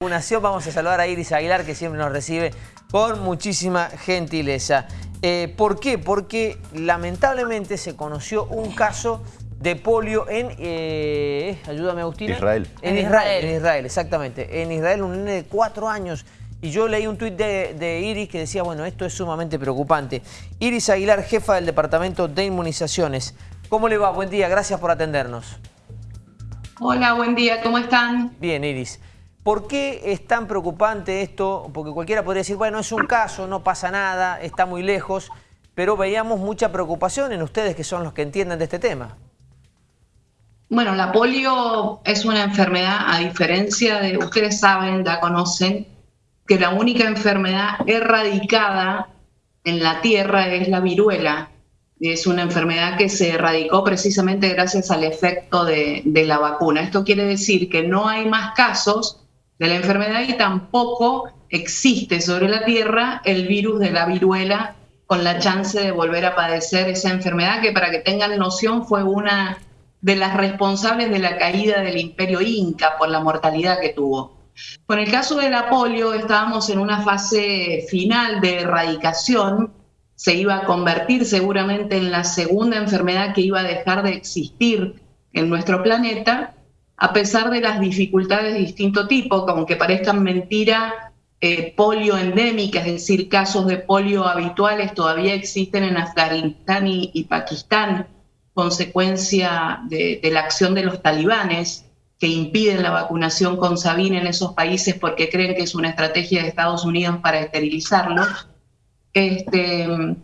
vacunación vamos a saludar a Iris Aguilar que siempre nos recibe con muchísima gentileza. Eh, ¿Por qué? Porque lamentablemente se conoció un caso de polio en, eh, ayúdame Agustina. Israel. En Israel, en Israel, exactamente. En Israel un nene de cuatro años. Y yo leí un tuit de, de Iris que decía, bueno, esto es sumamente preocupante. Iris Aguilar, jefa del Departamento de Inmunizaciones. ¿Cómo le va? Buen día, gracias por atendernos. Hola, buen día, ¿cómo están? Bien, Iris. ¿Por qué es tan preocupante esto? Porque cualquiera podría decir, bueno, es un caso, no pasa nada, está muy lejos, pero veíamos mucha preocupación en ustedes que son los que entienden de este tema. Bueno, la polio es una enfermedad, a diferencia de, ustedes saben, ya conocen, que la única enfermedad erradicada en la Tierra es la viruela. Es una enfermedad que se erradicó precisamente gracias al efecto de, de la vacuna. Esto quiere decir que no hay más casos de la enfermedad y tampoco existe sobre la Tierra el virus de la viruela con la chance de volver a padecer esa enfermedad que para que tengan noción fue una de las responsables de la caída del imperio inca por la mortalidad que tuvo. Con el caso de la polio estábamos en una fase final de erradicación, se iba a convertir seguramente en la segunda enfermedad que iba a dejar de existir en nuestro planeta a pesar de las dificultades de distinto tipo, que aunque parezcan mentira, eh, polio endémica, es decir, casos de polio habituales todavía existen en Afganistán y, Pakistán, consecuencia de, la acción de los talibanes que impiden la vacunación con Sabin en esos países porque creen que es una estrategia de Estados Unidos para esterilizarlos. Este,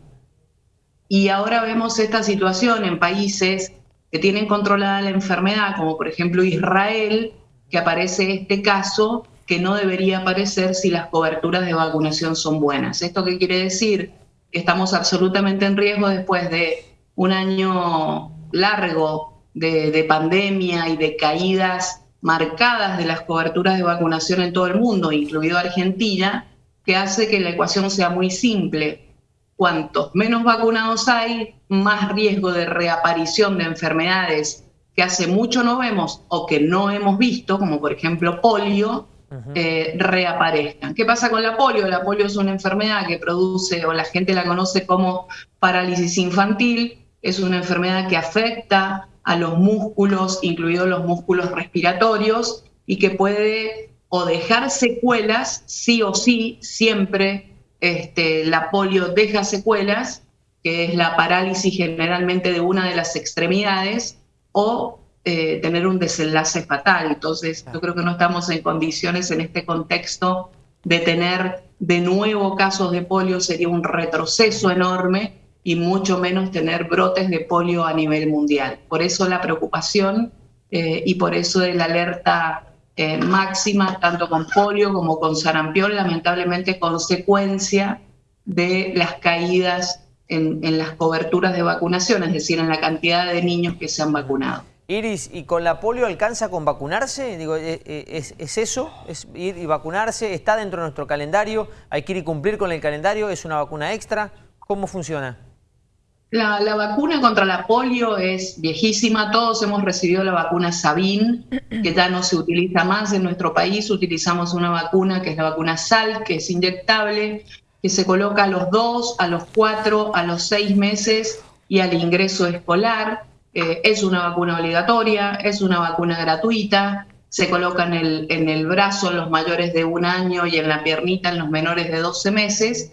y ahora vemos esta situación en países que tienen controlada la enfermedad, como por ejemplo Israel, que aparece este caso que no debería aparecer si las coberturas de vacunación son buenas. ¿Esto qué quiere decir? Que estamos absolutamente en riesgo después de un año largo de, de pandemia y de caídas marcadas de las coberturas de vacunación en todo el mundo, incluido Argentina, que hace que la ecuación sea muy simple cuantos menos vacunados hay, más riesgo de reaparición de enfermedades que hace mucho no vemos o que no hemos visto, como por ejemplo polio, eh, reaparezcan. ¿Qué pasa con la polio? La polio es una enfermedad que produce, o la gente la conoce como parálisis infantil, es una enfermedad que afecta a los músculos, incluidos los músculos respiratorios, y que puede o dejar secuelas, sí o sí, siempre este, la polio deja secuelas, que es la parálisis generalmente de una de las extremidades, o eh, tener un desenlace fatal. Entonces, yo creo que no estamos en condiciones en este contexto de tener de nuevo casos de polio, sería un retroceso enorme y mucho menos tener brotes de polio a nivel mundial. Por eso la preocupación eh, y por eso la alerta eh, máxima, tanto con polio como con sarampión, lamentablemente consecuencia de las caídas en, las coberturas de vacunación, es decir, en la cantidad de niños que se han vacunado. Iris, ¿y con la polio alcanza con vacunarse? Digo, ¿e, e, ¿es, ¿es, eso? ¿Es ir y vacunarse? ¿Está dentro de nuestro calendario? ¿Hay que ir y cumplir con el calendario? ¿Es una vacuna extra? ¿Cómo funciona? La, vacuna contra la polio es viejísima, todos hemos recibido la vacuna Sabin, que ya no se utiliza más en nuestro país, utilizamos una vacuna que es la vacuna SAL, que es inyectable, que se coloca a los dos, a los cuatro, a los seis meses y al ingreso escolar. Eh, es una vacuna obligatoria, es una vacuna gratuita, se coloca en el, en el brazo en los mayores de un año y en la piernita en los menores de 12 meses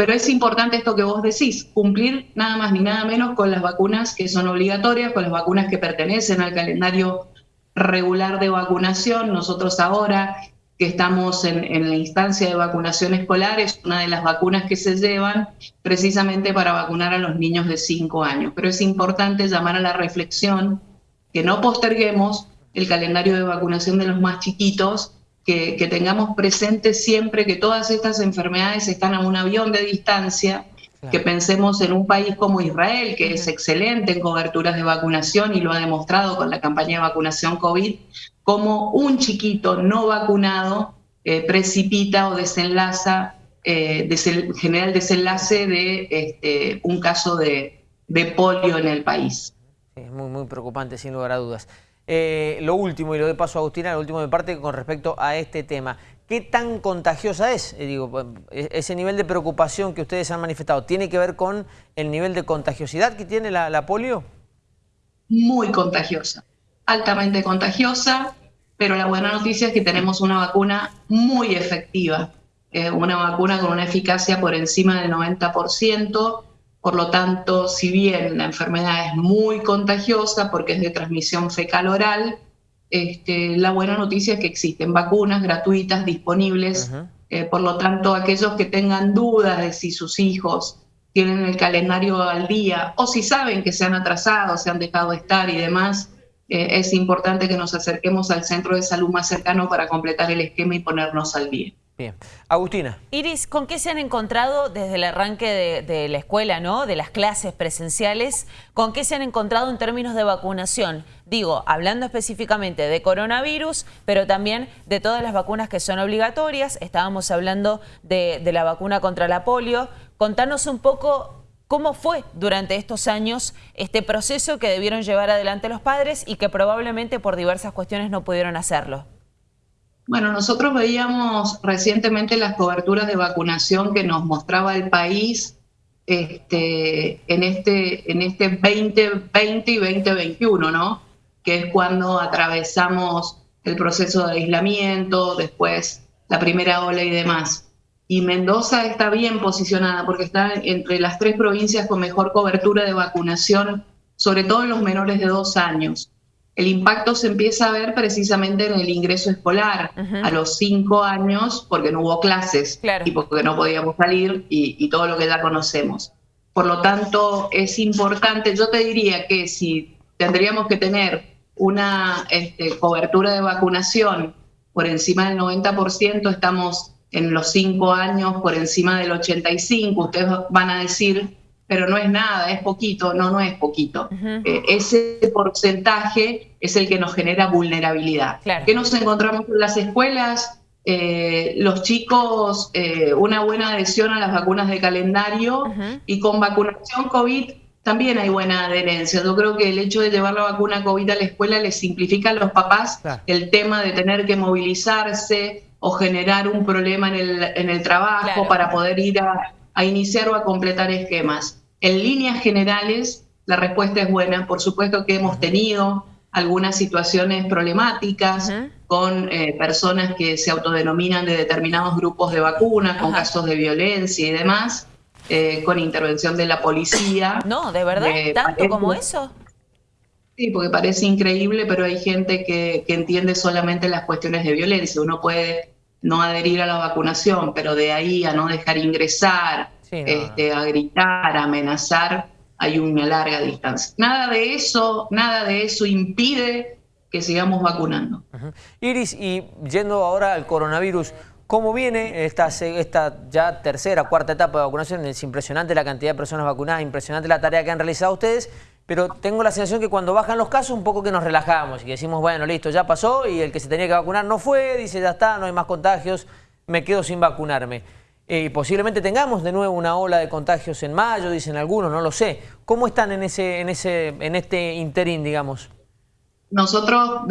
pero es importante esto que vos decís, cumplir nada más ni nada menos con las vacunas que son obligatorias, con las vacunas que pertenecen al calendario regular de vacunación. Nosotros ahora que estamos en, la instancia de vacunación escolar, es una de las vacunas que se llevan precisamente para vacunar a los niños de 5 años. Pero es importante llamar a la reflexión que no posterguemos el calendario de vacunación de los más chiquitos, que, tengamos presente siempre que todas estas enfermedades están a un avión de distancia, que pensemos en un país como Israel, que es excelente en coberturas de vacunación y lo ha demostrado con la campaña de vacunación COVID, como un chiquito no vacunado eh, precipita o desenlaza, eh, genera el desenlace de este, un caso de, de polio en el país. Es muy, muy preocupante, sin lugar a dudas. Eh, lo último, y lo de paso a Agustina, lo último de parte con respecto a este tema. ¿qué tan contagiosa es? Eh, digo, e-, ese nivel de preocupación que ustedes han manifestado, ¿tiene que ver con el nivel de contagiosidad que tiene la, polio? Muy contagiosa, altamente contagiosa, pero la buena noticia es que tenemos una vacuna muy efectiva, eh, una vacuna con una eficacia por encima del 90%, por lo tanto, si bien la enfermedad es muy contagiosa porque es de transmisión fecal-oral, este, la buena noticia es que existen vacunas gratuitas disponibles. Eh, por lo tanto, aquellos que tengan dudas de si sus hijos tienen el calendario al día o si saben que se han atrasado, se han dejado estar y demás, eh, es importante que nos acerquemos al centro de salud más cercano para completar el esquema y ponernos al día. Bien. Agustina. Iris, ¿con qué se han encontrado desde el arranque de, la escuela, ¿no? de las clases presenciales? ¿Con qué se han encontrado en términos de vacunación? Digo, hablando específicamente de coronavirus, pero también de todas las vacunas que son obligatorias. Estábamos hablando de, de la vacuna contra la polio. Contanos un poco cómo fue durante estos años este proceso que debieron llevar adelante los padres y que probablemente por diversas cuestiones no pudieron hacerlo. Bueno, nosotros veíamos recientemente las coberturas de vacunación que nos mostraba el país este, en, este, en este 2020 y 2021, ¿no? Que es cuando atravesamos el proceso de aislamiento, después la primera ola y demás. Y Mendoza está bien posicionada porque está entre las tres provincias con mejor cobertura de vacunación, sobre todo en los menores de dos años el impacto se empieza a ver precisamente en el ingreso escolar a los cinco años porque no hubo clases y porque no podíamos salir y, todo lo que ya conocemos. Por lo tanto, es importante, yo te diría que si tendríamos que tener una este, cobertura de vacunación por encima del 90%, estamos en los cinco años por encima del 85%, ustedes van a decir pero no es nada, es poquito, no, no es poquito. Eh, ese porcentaje es el que nos genera vulnerabilidad. ¿Qué nos encontramos en las escuelas? Eh, los chicos, eh, una buena adhesión a las vacunas de calendario y con vacunación COVID también hay buena adherencia. Yo creo que el hecho de llevar la vacuna COVID a la escuela les simplifica a los papás el tema de tener que movilizarse o generar un problema en el, en el trabajo para poder ir a, a iniciar o a completar esquemas. En líneas generales, la respuesta es buena. Por supuesto que hemos tenido algunas situaciones problemáticas con eh, personas que se autodenominan de determinados grupos de vacunas, con casos de violencia y demás, eh, con intervención de la policía. No, ¿de verdad? ¿Tanto como eso? Sí, porque parece increíble, pero hay gente que, entiende solamente las cuestiones de violencia. Uno puede no adherir a la vacunación, pero de ahí a no dejar ingresar, este, a gritar, a amenazar, hay una larga distancia. Nada de eso, nada de eso impide que sigamos vacunando. Iris, y yendo ahora al coronavirus, ¿cómo viene esta, esta ya tercera, cuarta etapa de vacunación? Es impresionante la cantidad de personas vacunadas, impresionante la tarea que han realizado ustedes, pero tengo la sensación que cuando bajan los casos un poco que nos relajamos y que decimos, bueno, listo, ya pasó y el que se tenía que vacunar no fue, dice, ya está, no hay más contagios, me quedo sin vacunarme. Eh, posiblemente tengamos de nuevo una ola de contagios en mayo, dicen algunos, no lo sé. ¿Cómo están en, ese, en, ese, en este interín, digamos? Nosotros,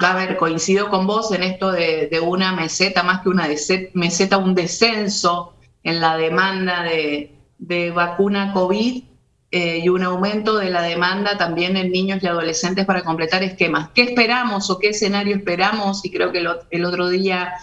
a ver, coincido con vos en esto de, una meseta, más que una meseta, un descenso en la demanda de, vacuna COVID eh, y un aumento de la demanda también en niños y adolescentes para completar esquemas. ¿Qué esperamos o qué escenario esperamos? Y creo que el otro día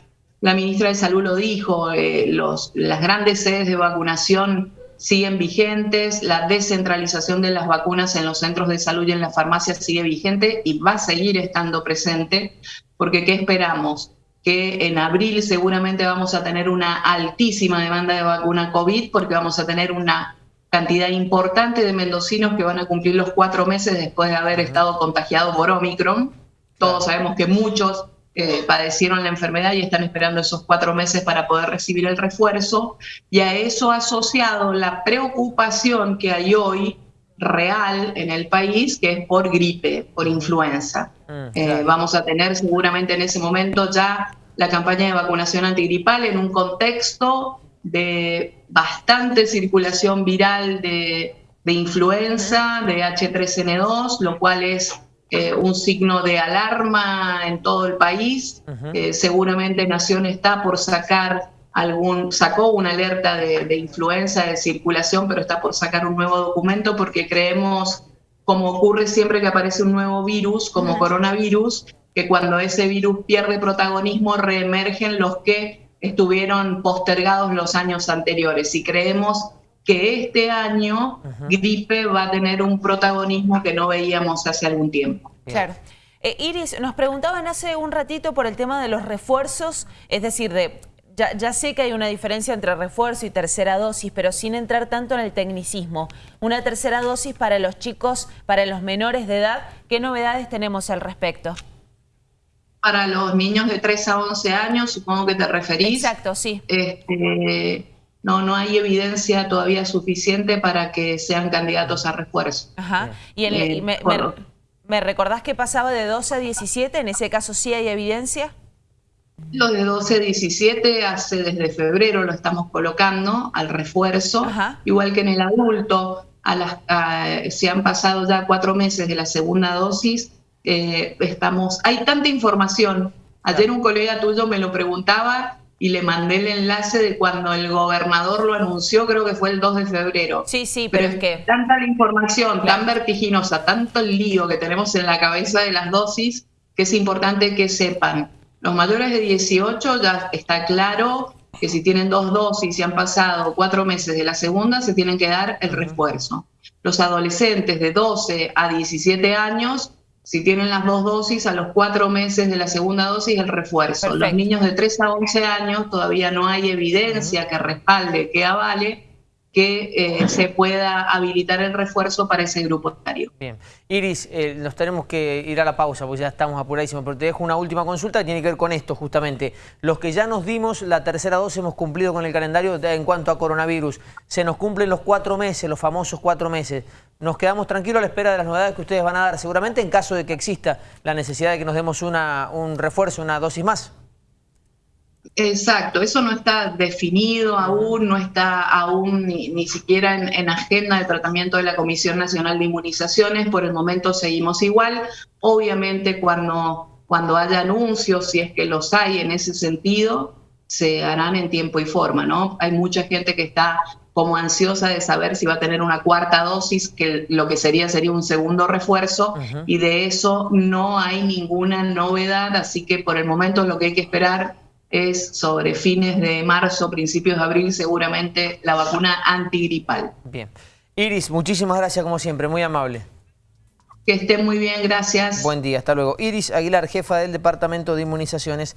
la ministra de Salud lo dijo, eh, los, las grandes sedes de vacunación siguen vigentes, la descentralización de las vacunas en los centros de salud y en las farmacias sigue vigente y va a seguir estando presente, porque ¿qué esperamos? Que en abril seguramente vamos a tener una altísima demanda de vacuna COVID, porque vamos a tener una cantidad importante de mendocinos que van a cumplir los cuatro meses después de haber estado contagiados por Omicron. Todos sabemos que muchos eh, padecieron la enfermedad y están esperando esos cuatro meses para poder recibir el refuerzo. Y a eso asociado la preocupación que hay hoy real en el país, que es por gripe, por influenza. Mm, eh, vamos a tener seguramente en ese momento ya la campaña de vacunación antigripal en un contexto de bastante circulación viral de, de influenza, de H3N2, lo cual es eh, un signo de alarma en todo el país. seguramente Nación está por sacar algún, sacó una alerta de, influenza, de circulación, pero está por sacar un nuevo documento porque creemos, como ocurre siempre que aparece un nuevo virus, como coronavirus, que cuando ese virus pierde protagonismo reemergen los que estuvieron postergados los años anteriores. Y creemos que este año gripe va a tener un protagonismo que no veíamos hace algún tiempo. Claro. Eh, Iris, nos preguntaban hace un ratito por el tema de los refuerzos, es decir, de ya, sé que hay una diferencia entre refuerzo y tercera dosis, pero sin entrar tanto en el tecnicismo. Una tercera dosis para los chicos, para los menores de edad, ¿qué novedades tenemos al respecto? Para los niños de 3 a 11 años, supongo que te referís. Exacto, sí. Este, no, no hay evidencia todavía suficiente para que sean candidatos a refuerzo. Ajá. Y, eh, me, me recordás que pasaba de 12 a 17? ¿En ese caso sí hay evidencia? Los de 12 a 17 hace desde febrero lo estamos colocando al refuerzo, igual que en el adulto, a las, se han pasado ya cuatro meses de la segunda dosis, eh, estamos, hay tanta información. Ayer un colega tuyo me lo preguntaba y le mandé el enlace de cuando el gobernador lo anunció, creo que fue el 2 de febrero. Sí, sí, pero, es que... Tanta la información, tan vertiginosa, tanto el lío que tenemos en la cabeza de las dosis, que es importante que sepan los mayores de 18 ya está claro que si tienen dos dosis y han pasado cuatro meses de la segunda, se tienen que dar el refuerzo. Los adolescentes de 12 a 17 años, si tienen las dos dosis, a los cuatro meses de la segunda dosis, el refuerzo. Los niños de 3 a 11 años todavía no hay evidencia que respalde, que avale que eh, se pueda habilitar el refuerzo para ese grupo etario. Bien. Iris, eh, nos tenemos que ir a la pausa porque ya estamos apuradísimos, pero te dejo una última consulta que tiene que ver con esto justamente. Los que ya nos dimos la tercera dosis hemos cumplido con el calendario en cuanto a coronavirus. Se nos cumplen los cuatro meses, los famosos cuatro meses. Nos quedamos tranquilos a la espera de las novedades que ustedes van a dar, seguramente en caso de que exista la necesidad de que nos demos una, un refuerzo, una dosis más. Exacto, eso no está definido aún, no está aún ni, siquiera en, agenda de tratamiento de la Comisión Nacional de Inmunizaciones, por el momento seguimos igual. Obviamente cuando, cuando haya anuncios, si es que los hay en ese sentido, se harán en tiempo y forma, ¿no? Hay mucha gente que está como ansiosa de saber si va a tener una cuarta dosis, que lo que sería sería un segundo refuerzo, y de eso no hay ninguna novedad, así que por el momento lo que hay que esperar es sobre fines de marzo, principios de abril, seguramente la vacuna antigripal. Bien. Iris, muchísimas gracias como siempre, muy amable. Que esté muy bien, gracias. Buen día, hasta luego. Iris Aguilar, jefa del Departamento de Inmunizaciones.